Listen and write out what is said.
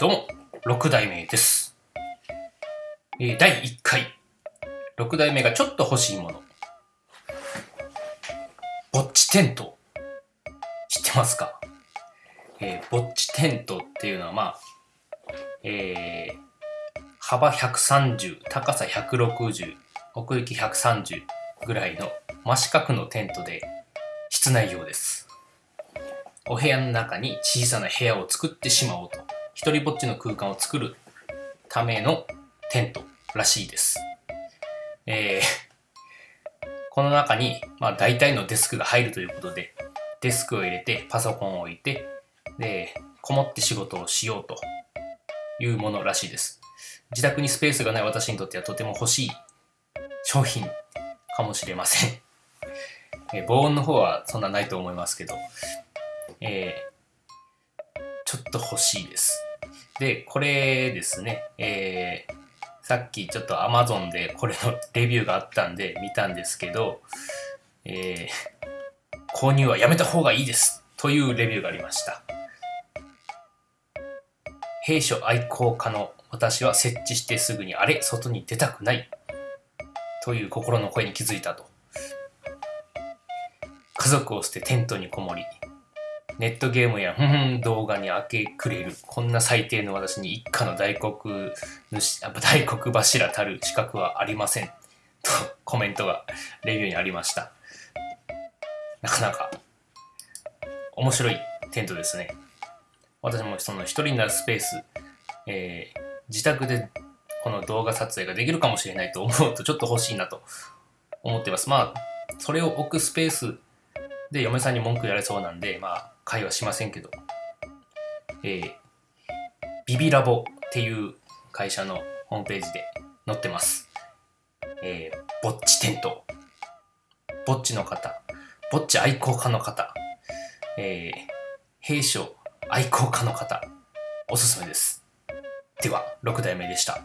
6代目です。えー第1回。6代目がちょっと欲しいもの。ぼっちテント。知ってますか？えーぼっちテントっていうのはまあ、えー幅130、高さ160、奥行き130ぐらいの真四角のテントで室内用です。お部屋の中に小さな部屋を作ってしまおうと、一人ぼっちの空間を作るためのテントらしいです。えー この中に、まあ大体のデスクが入るということで、デスクを入れて、パソコンを置いて、で、こもって仕事をしようというものらしいです。自宅にスペースがない私にとってはとても欲しい商品かもしれません。えー防音の方はそんなないと思いますけど、えーちょっと欲しいです。で、これですね、えーさっきちょっと Amazon でこれのレビューがあったんで見たんですけど、えー購入はやめた方がいいですというレビューがありました。兵所愛好家の私は設置してすぐにあれ外に出たくないという心の声に気づいたと。家族を捨てテントにこもり、ネットゲームやん動画に明け暮れる、こんな最低の私に一家の大黒主、大黒柱たる資格はありません。とコメントがレビューにありました。なかなか面白いテントですね。私もその一人になるスペース、えー自宅でこの動画撮影ができるかもしれないと思うとちょっと欲しいなと思ってます。まあ、それを置くスペースで嫁さんに文句言われそうなんで、まあ、会はしませんけど、えー、ビビラボっていう会社のホームページで載ってます。えー、ぼっちテント。ぼっちの方、ぼっち愛好家の方、えー、弊社愛好家の方、おすすめです。では、6代目でした。